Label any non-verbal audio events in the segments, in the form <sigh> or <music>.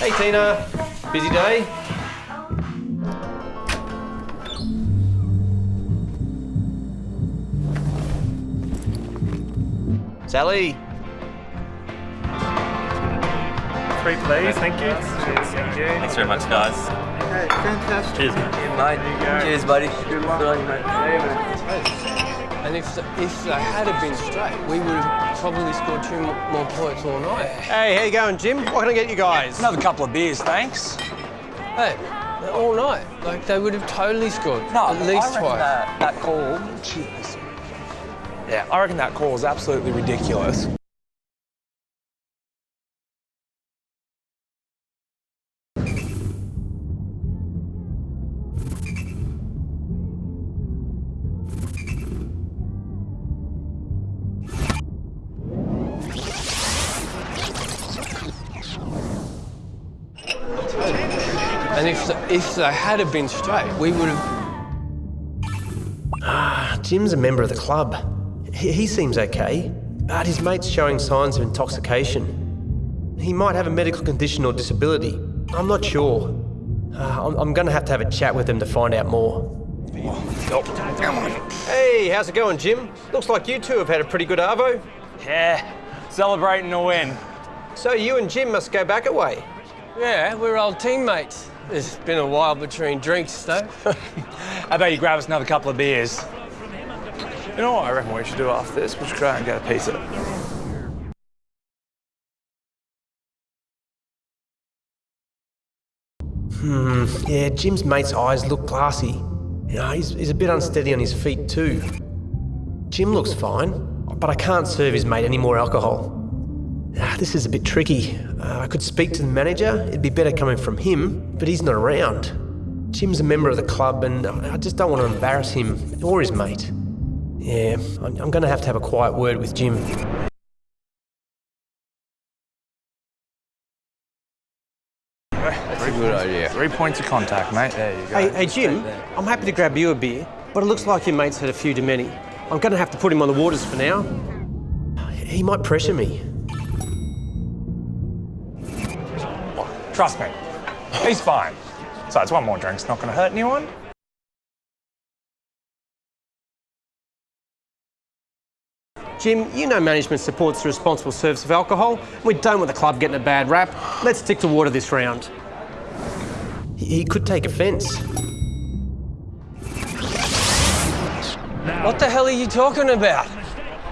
Hey Tina, busy day? Sally, Three, please. Thank you. Cheers. Thank you. Thanks very much, guys. Hey, fantastic. Cheers, mate. mate. Cheers, buddy. Good luck. on you, mate. And if if they had have been straight, we would have probably scored two more points all night. hey, how you going, Jim? What can I get you guys? Another couple of beers, thanks. Hey, all night. Like they would have totally scored. No, at least I reckon twice. That, that call. Jeez. Yeah, I reckon that call is absolutely ridiculous. And if if they had have been straight, we would have. Ah, Jim's a member of the club. He, he seems okay, but his mate's showing signs of intoxication. He might have a medical condition or disability. I'm not sure. Uh, I'm, I'm going to have to have a chat with him to find out more. Hey, how's it going, Jim? Looks like you two have had a pretty good arvo. Yeah, celebrating a win. So you and Jim must go back away. Yeah, we're old teammates. It's been a while between drinks, though. <laughs> How about you grab us another couple of beers? You know what I reckon we should do after this? We should go out and get a pizza. Hmm, yeah, Jim's mate's eyes look glassy. You know, he's, he's a bit unsteady on his feet too. Jim looks fine, but I can't serve his mate any more alcohol. Ah, this is a bit tricky. Uh, I could speak to the manager, it'd be better coming from him, but he's not around. Jim's a member of the club and I I just don't want to embarrass him or his mate. Yeah, I'm, I'm going to have to have a quiet word with Jim. That's a good idea. Three points of contact, mate. There you go. Hey, hey Jim, I'm happy to grab you a beer, but it looks like your mate's had a few too many. I'm going to have to put him on the waters for now. He might pressure me. Trust me, he's fine. Besides, one more drink's not going to hurt anyone. Jim, you know management supports the responsible service of alcohol. We don't want the club getting a bad rap. Let's stick to water this round. He he could take offence. what the hell are you talking about?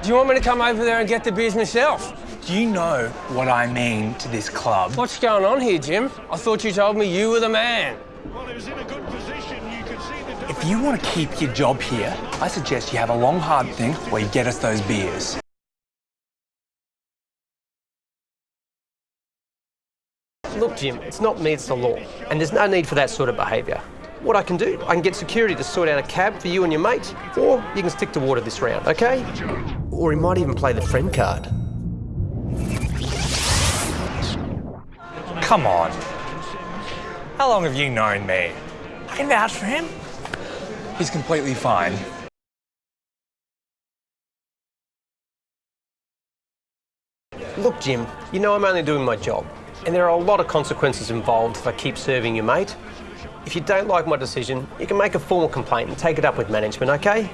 Do you want me to come over there and get the beers myself? Do you know what I mean to this club? What's going on here, Jim? I thought you told me you were the man. If you want to keep your job here, I suggest you have a long, hard think where you get us those beers. Look, Jim, it's not me, it's the law. And there's no need for that sort of behaviour. What I can do, I can get security to sort out a cab for you and your mate, or you can stick to water this round, okay? Or he might even play the friend card. Come on. How long have you known me? I can vouch for him. He's completely fine. Look, Jim, you know I'm only doing my job, and there are a lot of consequences involved if I keep serving your mate. If you don't like my decision, you can make a formal complaint and take it up with management, okay?